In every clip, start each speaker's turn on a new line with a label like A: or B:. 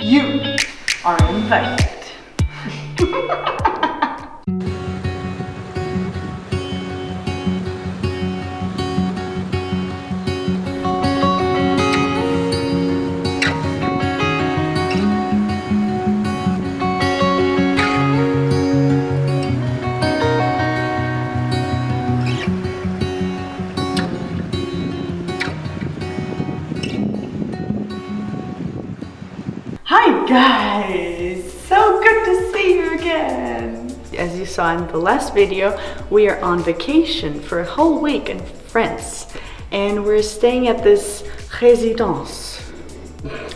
A: You are invited. Hi guys! So good to see you again! As you saw in the last video, we are on vacation for a whole week in France and we're staying at this résidence.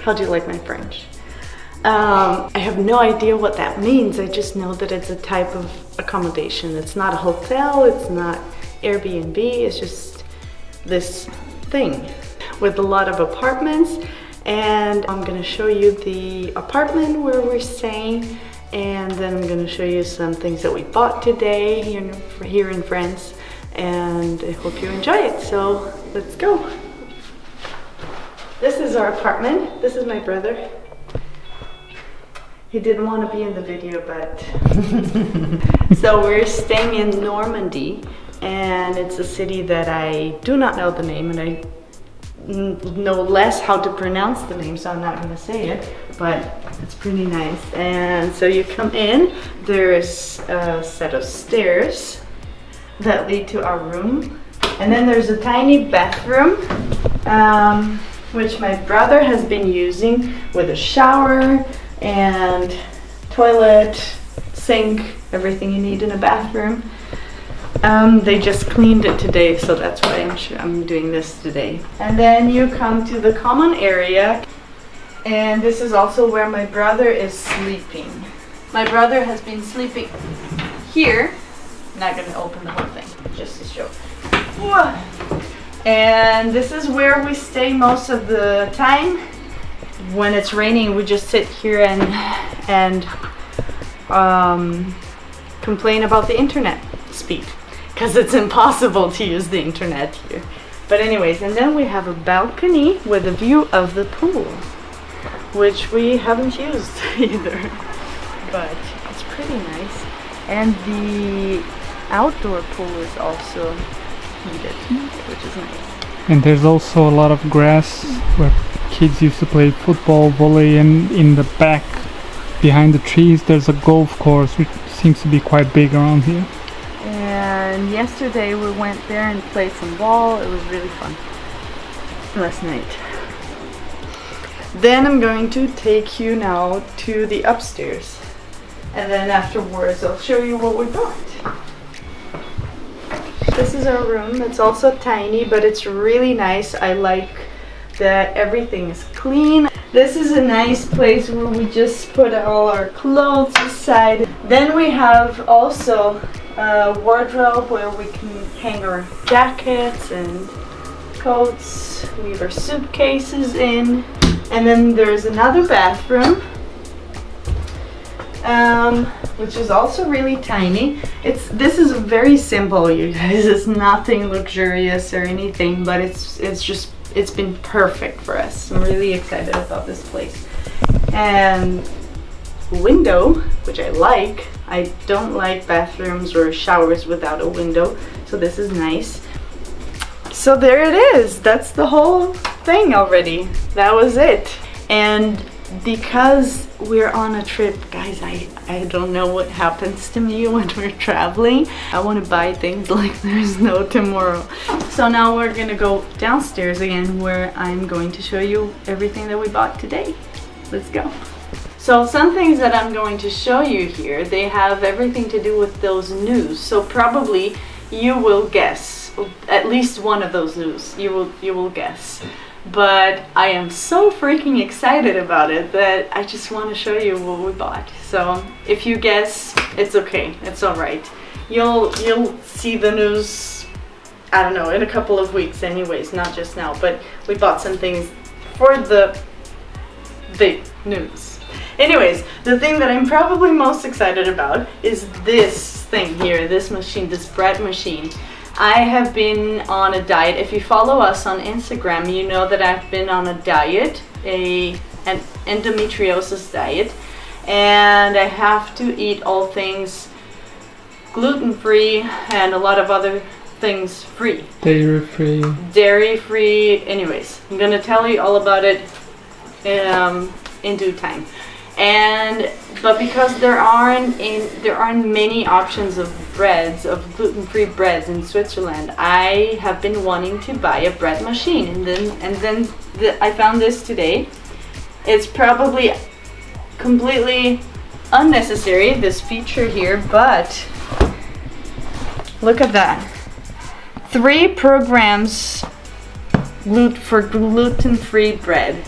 A: How do you like my French? Um, I have no idea what that means. I just know that it's a type of accommodation. It's not a hotel, it's not Airbnb, it's just this thing with a lot of apartments and I'm gonna show you the apartment where we're staying and then I'm gonna show you some things that we bought today here in, here in France and I hope you enjoy it. So let's go. This is our apartment. This is my brother. He didn't want to be in the video, but... so we're staying in Normandy and it's a city that I do not know the name and I know less how to pronounce the name, so I'm not gonna say it, but it's pretty nice. And so you come in, there's a set of stairs that lead to our room. And then there's a tiny bathroom, um, which my brother has been using with a shower and toilet, sink, everything you need in a bathroom. Um, they just cleaned it today, so that's why I'm, sure I'm doing this today. And then you come to the common area, and this is also where my brother is sleeping. My brother has been sleeping here. I'm not gonna open the whole thing, just to show. And this is where we stay most of the time. When it's raining, we just sit here and and um, complain about the internet speed because it's impossible to use the internet here. But anyways, and then we have a balcony with a view of the pool, which we haven't used either, but it's pretty nice. And the outdoor pool is also heated, which is nice.
B: And there's also a lot of grass where kids used to play football, volley, and in the back, behind the trees, there's a golf course, which seems to be quite big around here
A: and yesterday we went there and played some ball. It was really fun last night. Then I'm going to take you now to the upstairs and then afterwards I'll show you what we bought. This is our room. It's also tiny but it's really nice. I like that everything is clean. This is a nice place where we just put all our clothes aside. Then we have also a wardrobe where we can hang our jackets and coats, leave our suitcases in. And then there's another bathroom, um, which is also really tiny. It's This is very simple, you guys. It's nothing luxurious or anything, but it's, it's just, it's been perfect for us. I'm really excited about this place. And window, which I like. I don't like bathrooms or showers without a window, so this is nice. So there it is. That's the whole thing already. That was it. And because we're on a trip, guys, I, I don't know what happens to me when we're traveling. I want to buy things like there's no tomorrow. So now we're gonna go downstairs again where I'm going to show you everything that we bought today. Let's go. So some things that I'm going to show you here, they have everything to do with those news. So probably you will guess, at least one of those news, you will, you will guess. But I am so freaking excited about it that I just want to show you what we bought. So if you guess, it's okay, it's alright. You'll, you'll see the news, I don't know, in a couple of weeks anyways, not just now. But we bought some things for the big news. Anyways, the thing that I'm probably most excited about is this thing here, this machine, this bread machine. I have been on a diet. If you follow us on Instagram, you know that I've been on a diet a an endometriosis diet, and I have to eat all things gluten free and a lot of other things free
B: Dairy free.
A: dairy free anyways i'm gonna tell you all about it um, in due time and but because there aren't in there aren't many options of breads of gluten-free breads in switzerland i have been wanting to buy a bread machine. And then and then the, i found this today. It's probably completely unnecessary this feature here but look at that. Three programs for gluten-free bread.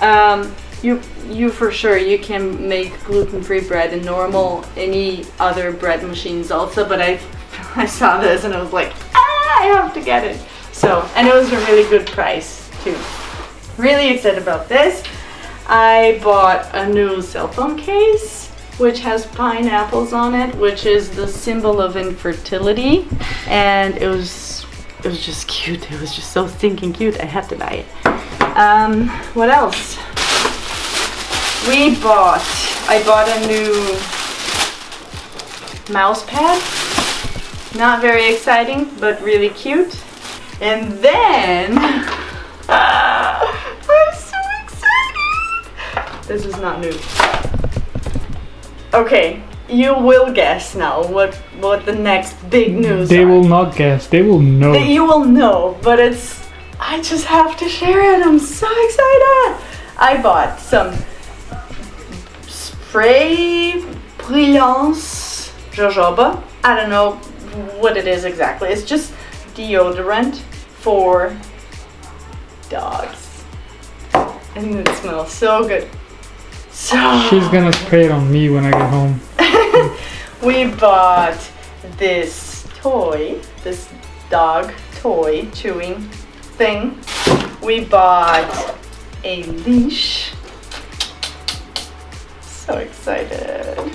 A: Um, you you for sure you can make gluten-free bread in normal any other bread machines also, but I I saw this and I was like, ah, I have to get it. So and it was a really good price too. Really excited about this. I bought a new cell phone case which has pineapples on it, which is the symbol of infertility, and it was it was just cute. It was just so stinking cute. I had to buy it. Um, what else? We bought. I bought a new mouse pad. Not very exciting, but really cute. And then I'm so excited. This is not new. Okay, you will guess now what what the next big news
B: They
A: are.
B: will not guess. They will know.
A: That you will know, but it's I just have to share it. I'm so excited. I bought some spray brillance jojoba. I don't know what it is exactly. It's just deodorant for dogs. And it smells so good. So
B: She's gonna spray it on me when I get home.
A: we bought this toy, this dog toy chewing thing. We bought a leash. So excited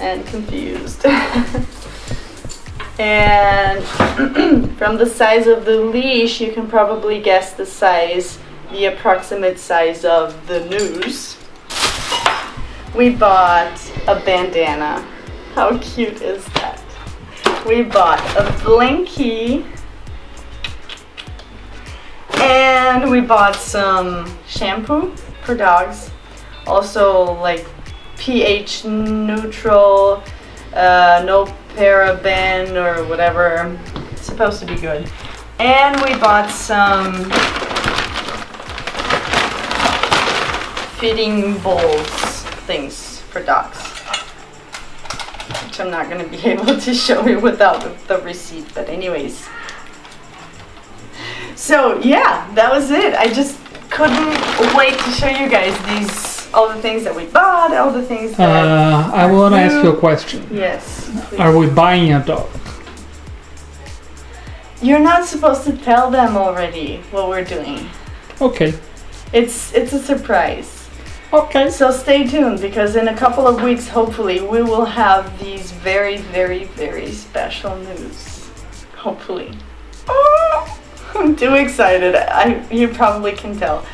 A: and confused. and from the size of the leash, you can probably guess the size, the approximate size of the noose. We bought a bandana. How cute is that? We bought a blankie. And we bought some shampoo for dogs. Also like pH neutral, uh, no paraben or whatever. It's supposed to be good. And we bought some fitting bowls things for dogs. Which I'm not going to be able to show you without the, the receipt, but anyways. So yeah, that was it. I just couldn't wait to show you guys these, all the things that we bought, all the things that...
B: Uh, I want to ask you a question.
A: yes, please.
B: Are we buying a dog?
A: You're not supposed to tell them already what we're doing.
B: Okay.
A: It's it's a surprise.
B: Okay.
A: So stay tuned because in a couple of weeks, hopefully, we will have these very, very, very special news. Hopefully. Oh, I'm too excited. I you probably can tell.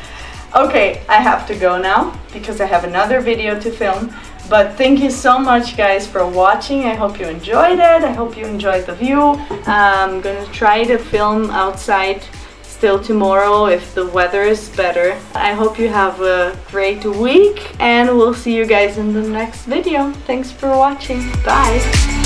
A: Okay, I have to go now because I have another video to film. But thank you so much, guys, for watching. I hope you enjoyed it. I hope you enjoyed the view. I'm gonna try to film outside still tomorrow if the weather is better. I hope you have a great week and we'll see you guys in the next video. Thanks for watching. Bye.